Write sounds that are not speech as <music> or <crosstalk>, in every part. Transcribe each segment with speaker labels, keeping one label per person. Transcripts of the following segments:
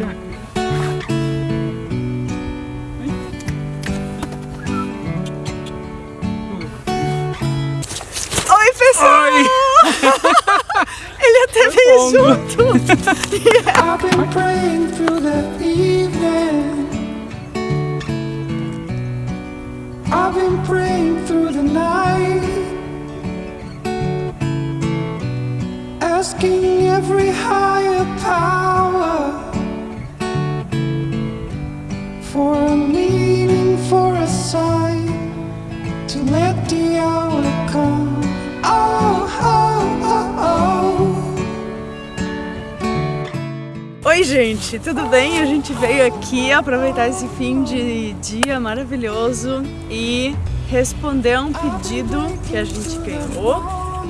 Speaker 1: passear.
Speaker 2: Oi, pessoal!
Speaker 1: Oi!
Speaker 2: Ele até veio junto.
Speaker 3: I've been praying through the evening. I've been praying through the night. Asking every higher power
Speaker 2: Oi, gente, tudo bem? A gente veio aqui aproveitar esse fim de dia maravilhoso e responder a um pedido que a gente ganhou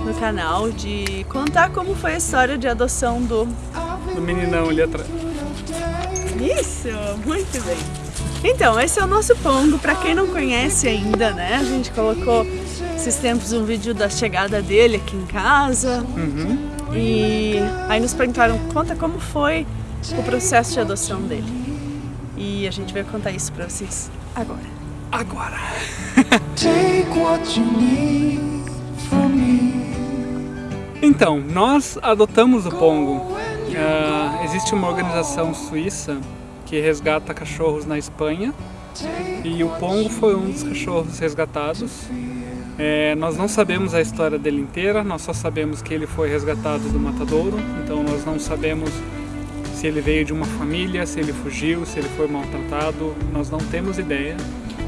Speaker 2: no canal de contar como foi a história de adoção do
Speaker 1: Do meninão ali atrás.
Speaker 2: Isso, muito bem. Então, esse é o nosso Pongo, pra quem não conhece ainda, né? A gente colocou esses tempos um vídeo da chegada dele aqui em casa. E aí nos perguntaram, conta como foi o processo de adoção dele. E a gente vai contar isso pra vocês agora.
Speaker 1: Agora!
Speaker 3: Take what you need from me.
Speaker 1: Então, nós adotamos o Pongo. Ah, existe uma organização suíça que resgata cachorros na Espanha e o Pongo foi um dos cachorros resgatados. É, nós não sabemos a história dele inteira, nós só sabemos que ele foi resgatado do matadouro, então nós não sabemos se ele veio de uma família, se ele fugiu, se ele foi maltratado, nós não temos ideia.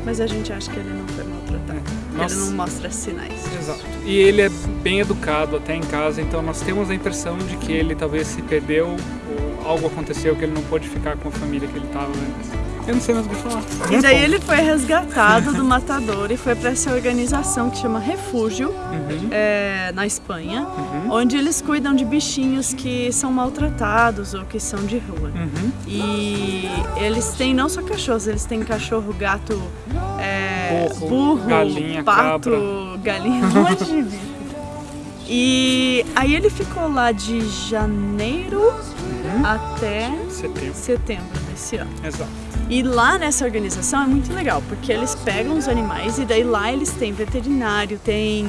Speaker 2: Mas a gente acha que ele não foi maltratado. que
Speaker 1: Nossa.
Speaker 2: Ele não mostra sinais.
Speaker 1: Exato. E ele é bem educado até em casa, então nós temos a impressão de que ele talvez se perdeu ou algo aconteceu que ele não pôde ficar com a família que ele estava antes. Eu não sei mais o que falar.
Speaker 2: E daí ele foi resgatado do matador e foi para essa organização que chama Refúgio,
Speaker 1: Uhum.
Speaker 2: é, na Espanha, onde eles cuidam de bichinhos que são maltratados ou que são de rua.
Speaker 1: Uhum.
Speaker 2: E eles têm não só cachorros, eles têm cachorro, gato, é,
Speaker 1: Porco,
Speaker 2: burro,
Speaker 1: galinha,
Speaker 2: pato,
Speaker 1: cabra.
Speaker 2: galinha, um monte de bicho. E aí ele ficou lá de janeiro
Speaker 1: Uhum.
Speaker 2: até
Speaker 1: Setembro.
Speaker 2: setembro desse ano.
Speaker 1: Exato.
Speaker 2: E lá nessa organização é muito legal, porque eles pegam os animais e daí lá eles têm veterinário, tem.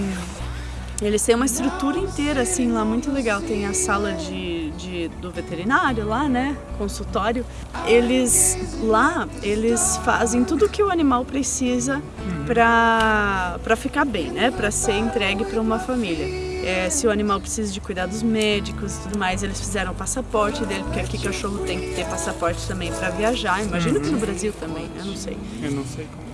Speaker 2: Eles têm uma estrutura inteira assim lá muito legal. Tem a sala de, de- do veterinário lá, né? Consultório. Eles lá eles fazem tudo o que o animal precisa para ficar bem, né? Pra ser entregue para uma família. É, se o animal precisa de cuidados médicos e tudo mais, eles fizeram o passaporte dele, porque aqui cachorro tem que ter passaporte também para viajar. Imagino que no Brasil também, eu não sei.
Speaker 1: Eu não sei como.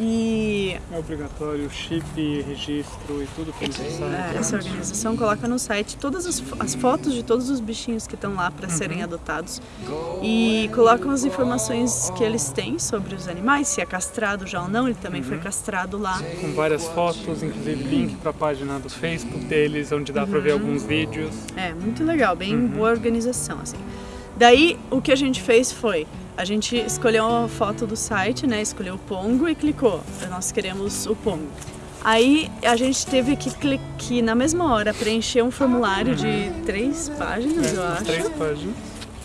Speaker 2: E
Speaker 1: É obrigatório chip, registro e tudo que necessário.
Speaker 2: é, essa organização coloca no site todas as, as fotos de todos os bichinhos que estão lá para serem adotados e colocam as informações que eles têm sobre os animais, se é castrado já ou não, ele também foi castrado lá.
Speaker 1: Com várias fotos, inclusive link para a página do Facebook deles, onde dá para ver alguns vídeos.
Speaker 2: É, muito legal, bem boa organização, assim. Daí, o que a gente fez foi, a gente escolheu uma foto do site, né, escolheu o Pongo e clicou, nós queremos o Pongo. Aí, a gente teve que, cli- que na mesma hora, preencher um formulário de três páginas, eu
Speaker 1: As
Speaker 2: acho,
Speaker 1: três páginas.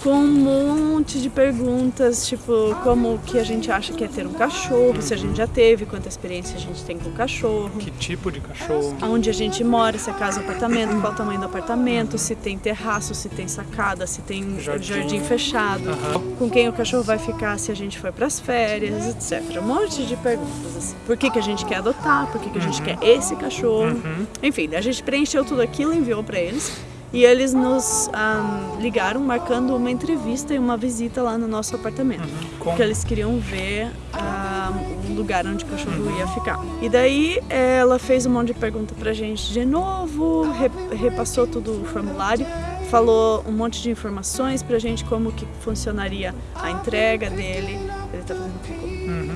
Speaker 2: Com um monte de perguntas, tipo, como que a gente acha que é ter um cachorro, se a gente já teve, quanta experiência a gente tem com o cachorro
Speaker 1: Que tipo de cachorro?
Speaker 2: onde a gente mora, se é casa ou apartamento, qual o tamanho do apartamento, se tem terraço, se tem sacada, se tem jardim,
Speaker 1: Jardim.
Speaker 2: fechado,
Speaker 1: Aham.
Speaker 2: com quem o cachorro vai ficar se a gente for para as férias, etc. Um monte de perguntas. Assim. Por que, que a gente quer adotar? Por que, que a gente quer esse cachorro? Enfim, a gente preencheu tudo aquilo, enviou para eles. E eles nos ah, ligaram marcando uma entrevista e uma visita lá no nosso apartamento.
Speaker 1: Com-
Speaker 2: Porque eles queriam ver um lugar onde o cachorro ia ficar. E daí ela fez um monte de pergunta pra gente de novo, re- repassou tudo o formulário, falou um monte de informações pra gente como que funcionaria a entrega dele. Ele tá fazendo cocô.
Speaker 1: Uhum.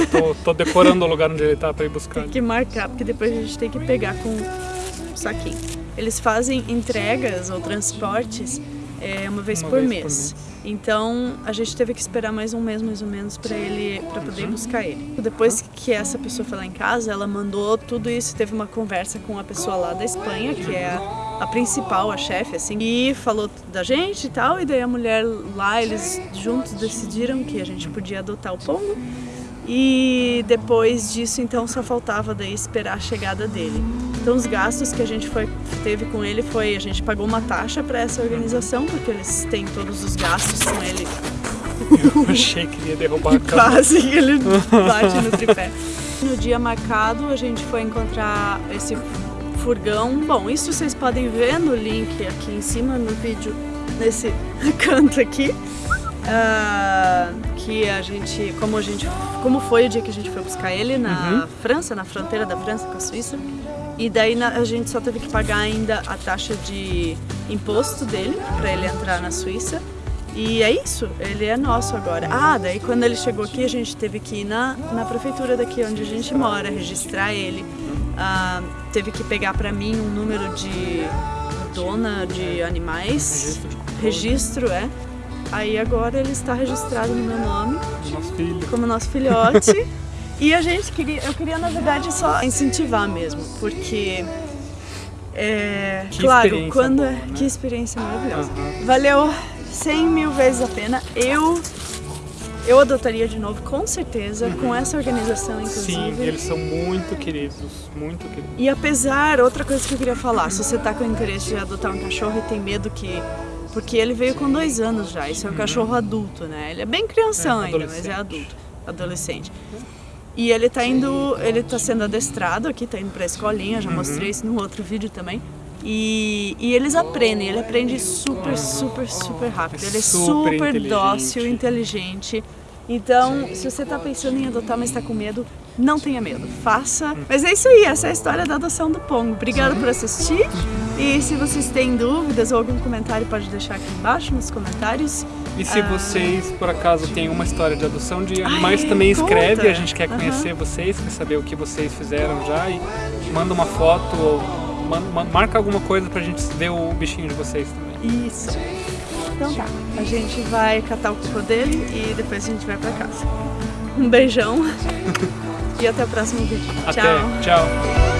Speaker 1: Eu tô, tô decorando o lugar onde ele tá para ir buscar.
Speaker 2: Tem que marcar, porque depois a gente tem que pegar com um saquinho. Eles fazem entregas ou transportes é uma vez,
Speaker 1: Uma
Speaker 2: por,
Speaker 1: vez por
Speaker 2: mês.
Speaker 1: mês.
Speaker 2: Então a gente teve que esperar mais um mês mais ou menos para ele para poder buscar ele. Depois que essa pessoa foi lá em casa, ela mandou tudo isso, teve uma conversa com a pessoa lá da Espanha, que é a, a principal, a chefe assim, e falou da gente e tal, e daí a mulher lá, eles juntos decidiram que a gente podia adotar o Pongo. E depois disso, então, só faltava daí esperar a chegada dele. Então, os gastos que a gente foi, teve com ele foi a gente pagou uma taxa para essa organização porque eles têm todos os gastos com ele.
Speaker 1: Eu achei que ia derrubar a <laughs> câmera.
Speaker 2: Quase que ele bate no tripé. No dia marcado, a gente foi encontrar esse furgão. Bom, isso vocês podem ver no link aqui em cima no vídeo, nesse <laughs> canto aqui. Ah, que a gente, como a gente, como foi o dia que a gente foi buscar ele na França, na fronteira da França com a Suíça. E daí na- a gente só teve que pagar ainda a taxa de imposto dele para ele entrar na Suíça. E é isso, ele é nosso agora. Ah, daí quando ele chegou aqui a gente teve que ir na, na prefeitura daqui onde a gente mora, registrar ele. Ah, teve que pegar para mim um número de dona de animais.
Speaker 1: Registro,
Speaker 2: é. Aí agora ele está registrado no meu nome
Speaker 1: Nosso filho.
Speaker 2: como nosso filhote. e a gente queria, eu queria na verdade só incentivar mesmo, porque é, claro, quando
Speaker 1: boa,
Speaker 2: é,
Speaker 1: né?
Speaker 2: que experiência maravilhosa.
Speaker 1: Aham.
Speaker 2: Valeu 100 mil vezes a pena. Eu eu adotaria de novo, com certeza, com essa organização inclusive.
Speaker 1: Sim, eles são muito queridos, muito queridos.
Speaker 2: E apesar, outra coisa que eu queria falar, se você tá com interesse de adotar um cachorro e tem medo que. Porque ele veio com dois anos já, isso é um cachorro adulto, né? Ele é bem crianção
Speaker 1: É,
Speaker 2: ainda, mas é adulto, adolescente. E ele tá indo, ele tá sendo adestrado aqui, tá indo pra escolinha, já mostrei isso num outro vídeo também. E, e eles aprendem, ele aprende super, super, super rápido. Ele é
Speaker 1: Super
Speaker 2: super
Speaker 1: inteligente.
Speaker 2: dócil, inteligente. Então, se você tá pensando em adotar, mas tá com medo, não tenha medo, faça. Mas é isso aí, essa é a história da adoção do Pongo. Obrigada por assistir. E se vocês têm dúvidas ou algum comentário, pode deixar aqui embaixo nos comentários.
Speaker 1: E se
Speaker 2: Ah.
Speaker 1: vocês, por acaso, têm uma história de adoção de
Speaker 2: Ai,
Speaker 1: animais, também escreve.
Speaker 2: conta.
Speaker 1: A gente quer conhecer vocês, quer saber o que vocês fizeram já. E manda uma foto ou marca alguma coisa pra gente ver o bichinho de vocês também.
Speaker 2: Isso. Então tá, a gente vai catar o cocô dele e depois a gente vai pra casa. Um beijão <laughs> e até o próximo vídeo.
Speaker 1: Até,
Speaker 2: Tchau.
Speaker 1: tchau.